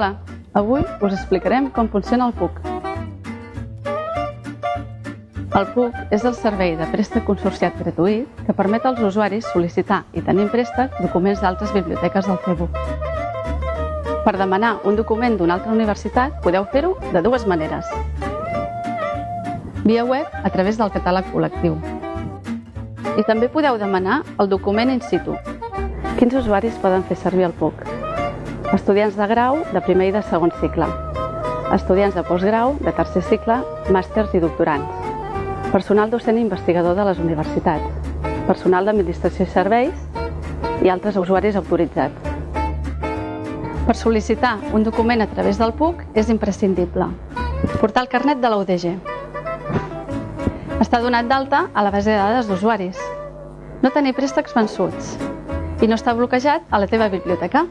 Hola, avui us explicarem com funciona el PUC. El PUC és el servei de préstec consorciat gratuït que permet als usuaris sol·licitar i tenir en préstec documents d'altres biblioteques del CEBU. Per demanar un document d'una altra universitat podeu fer-ho de dues maneres. Via web a través del catàleg col·lectiu. I també podeu demanar el document in situ. Quins usuaris poden fer servir el PUC? Estudiants de grau, de primer i de segon cicle. Estudiants de postgrau, de tercer cicle, màsters i doctorants. Personal docent i investigador de les universitats. Personal d'administració i serveis i altres usuaris autoritzats. Per sol·licitar un document a través del PUC és imprescindible. Portar el carnet de la UDG. Està donat d'alta a la base de dades d'usuaris. No tenir préstecs vençuts. I no està bloquejat a la teva biblioteca.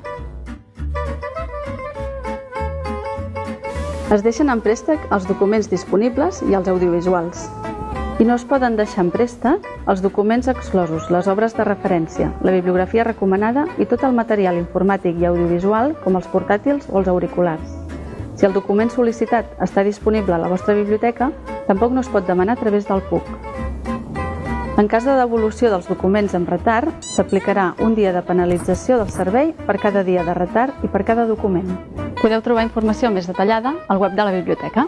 Es deixen en préstec els documents disponibles i els audiovisuals. I no es poden deixar en préstec els documents exclosos, les obres de referència, la bibliografia recomanada i tot el material informàtic i audiovisual com els portàtils o els auriculars. Si el document sol·licitat està disponible a la vostra biblioteca, tampoc no es pot demanar a través del PUC. En cas de devolució dels documents amb retard, s'aplicarà un dia de penalització del servei per cada dia de retard i per cada document. Podeu trobar informació més detallada al web de la biblioteca.